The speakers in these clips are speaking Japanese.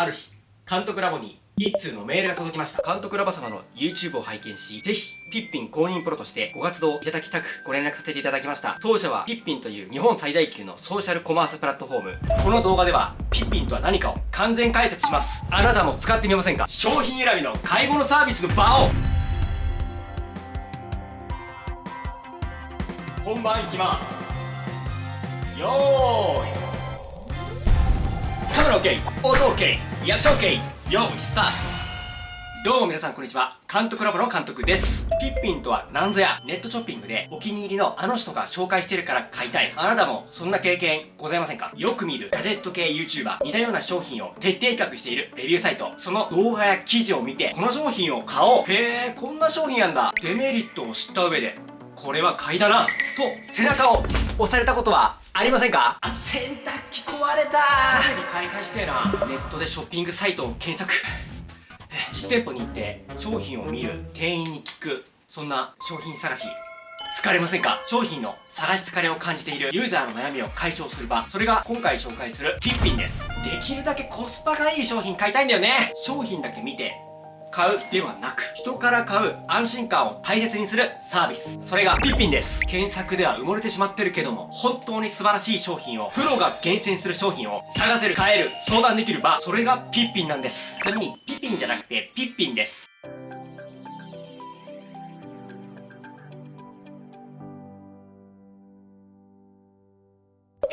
ある日、監督ラボに一通のメールが届きました。監督ラボ様の YouTube を拝見し、ぜひ、ピッピン公認プロとしてご活動いただきたくご連絡させていただきました。当社はピッピンという日本最大級のソーシャルコマースプラットフォーム。この動画では、ピッピンとは何かを完全解説します。あなたも使ってみませんか？商品選びの買い物サービスの場を本番いきますよーいカメラ OK 音 OK リアクション OK 用意スタートどうも皆さんこんにちは。監督ラボの監督です。ピッピンとは何ぞやネットショッピングでお気に入りのあの人が紹介してるから買いたい。あなたもそんな経験ございませんか？よく見るガジェット系 YouTuber、似たような商品を徹底比較しているレビューサイト、その動画や記事を見て、この商品を買おう。へー、こんな商品やんだ。デメリットを知った上で、これは買いだなと背中を押されたことはありませんか？あ洗濯機壊れた。すぐに買い替えしてえな。ネットでショッピングサイトを検索。実店舗に行って商品を見る店員に聞く。そんな商品探し。疲れませんか？商品の探し疲れを感じている。ユーザーの悩みを解消する場。それが今回紹介するピッピンです。できるだけコスパがいい商品買いたいんだよね。商品だけ見て買うではなく、人から買う安心感を大切にするサービス。それがピッピンです。検索では埋もれてしまってるけども、本当に素晴らしい商品を、プロが厳選する商品を探せる、買える、相談できる場、それがピッピンなんです。ちなみに、ピッピンじゃなくて、ピッピンです。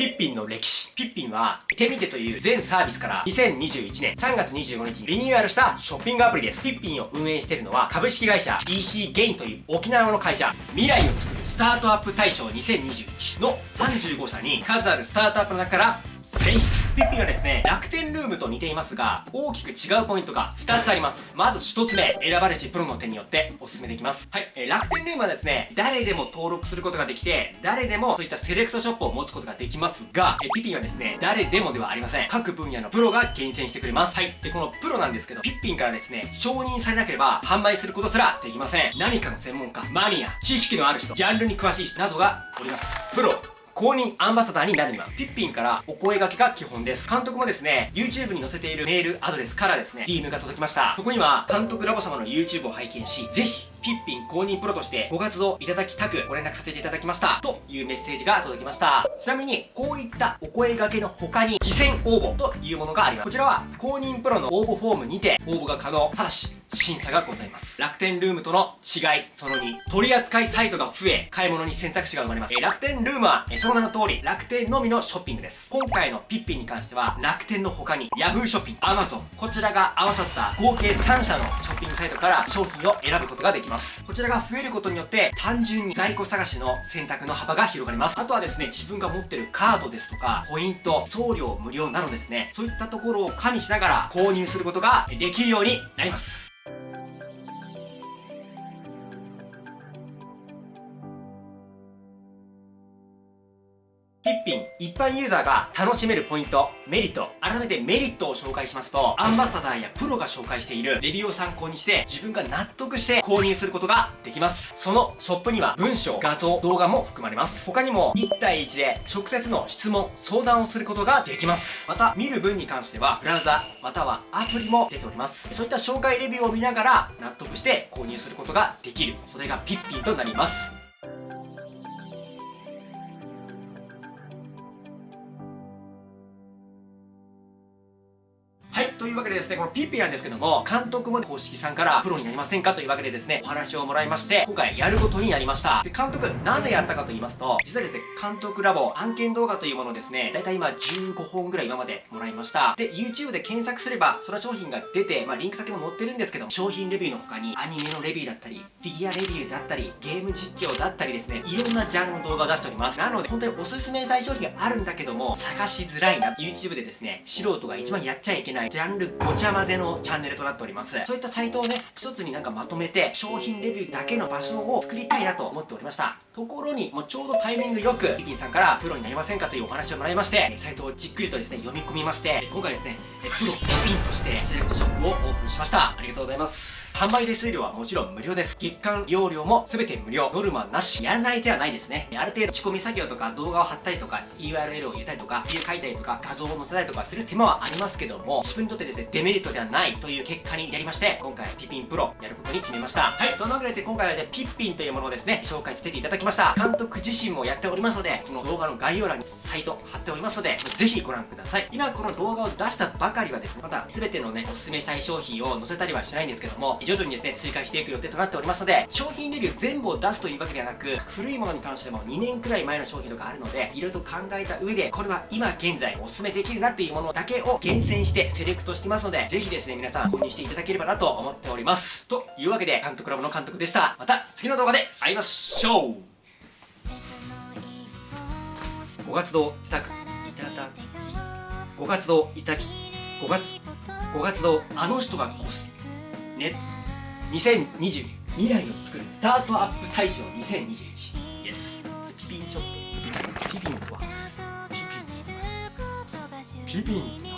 ピッピンの歴史。ピッピンは、テミテという全サービスから2021年3月25日にリニューアルしたショッピングアプリです。ピッピンを運営しているのは株式会社 EC ゲインという沖縄の会社。未来を作るスタートアップ大賞2021の35社に数あるスタートアップの中から選出ピッピンはですね、楽天ルームと似ていますが、大きく違うポイントが2つあります。まず1つ目、選ばれしプロの手によってお勧めできます。はい、えー、楽天ルームはですね、誰でも登録することができて、誰でもそういったセレクトショップを持つことができますが、えー、ピッピンはですね、誰でもではありません。各分野のプロが厳選してくれます。はい、で、このプロなんですけど、ピッピンからですね、承認されなければ販売することすらできません。何かの専門家、マニア、知識のある人、ジャンルに詳しい人などがおります。プロ、公認アンバサダーになるには、ピッピンからお声掛けが基本です。監督もですね、YouTube に載せているメールアドレスからですね、DM が届きました。そこには、監督ラボ様の YouTube を拝見し、ぜひ、ピッピン公認プロとしてご活動いただきたくご連絡させていただきました。というメッセージが届きました。ちなみに、こういったお声掛けの他に、事前応募というものがあります。こちらは、公認プロの応募フォームにて応募が可能。ただし、審査がございます。楽天ルームとの違い、その2、取扱いサイトが増え、買い物に選択肢が生まれます。え楽天ルームは、えその名の通り、楽天のみのショッピングです。今回のピッピンに関しては、楽天の他に、Yahoo ショッピング、Amazon、こちらが合わさった合計3社のショッピングサイトから商品を選ぶことができますます。こちらが増えることによって単純に在庫探しの選択の幅が広がります。あとはですね、自分が持ってるカードですとか、ポイント、送料無料などですね、そういったところを加味しながら購入することができるようになります。ピッピン、一般ユーザーが楽しめるポイント、メリット、改めてメリットを紹介しますと、アンバサダーやプロが紹介しているレビューを参考にして、自分が納得して購入することができます。そのショップには文章、画像、動画も含まれます。他にも1対1で直接の質問、相談をすることができます。また、見る分に関しては、ブラウザ、またはアプリも出ております。そういった紹介レビューを見ながら納得して購入することができる。それがピッピンとなります。というわけでですね、このピッピなんですけども、監督も公式さんからプロになりませんかというわけでですね、お話をもらいまして、今回やることになりました。で、監督、なぜやったかと言いますと、実はですね、監督ラボ案件動画というものをですね、だいたい今15本ぐらい今までもらいました。で、YouTube で検索すれば、その商品が出て、まあ、リンク先も載ってるんですけど、商品レビューの他に、アニメのレビューだったり、フィギュアレビューだったり、ゲーム実況だったりですね、いろんなジャンルの動画を出しております。なので、本当におすすめしたい商品があるんだけども、探しづらいな。YouTube でですね、素人が一番やっちゃいけない、ジャンルごちゃ混ぜのチャンネルとなっております。そういったサイトをね、一つになんかまとめて、商品レビューだけの場所を作りたいなと思っておりました。ところに、もうちょうどタイミングよく、リピンさんからプロになりませんかというお話をもらいまして、サイトをじっくりとですね、読み込みまして、今回ですね、プロリピンとしてセレクトショップをオープンしました。ありがとうございます。販売手数料はもちろん無料です。月間利用料も全て無料。ノルマなし。やらない手はないですね。ある程度仕込み作業とか動画を貼ったりとか URL を入れたりとかビュー書いたりとか画像を載せたりとかする手間はありますけども自分にとってですねデメリットではないという結果になりまして今回はピピンプロやることに決めました。はい。そんなわけで今回はですねピッピンというものをですね紹介させていただきました。監督自身もやっておりますのでこの動画の概要欄にサイト貼っておりますのでぜひご覧ください。今この動画を出したばかりはですねまた全てのねおすすめしたい商品を載せたりはしないんですけども徐々にですね追加していく予定となっておりますので商品レビュー全部を出すというわけではなく古いものに関しても2年くらい前の商品とかあるのでいろいろと考えた上でこれは今現在おすすめできるなっていうものだけを厳選してセレクトしてますのでぜひですね皆さん購入していただければなと思っております。というわけで監督ラボの監督でした。また次の動画で会いましょう。五月堂いたくいただき五月堂いたき五月五月堂あの人が越すね。2020未来を作るスタートアップ大賞2021イエスピピンちょっとピピンとは？ピピン。ピピン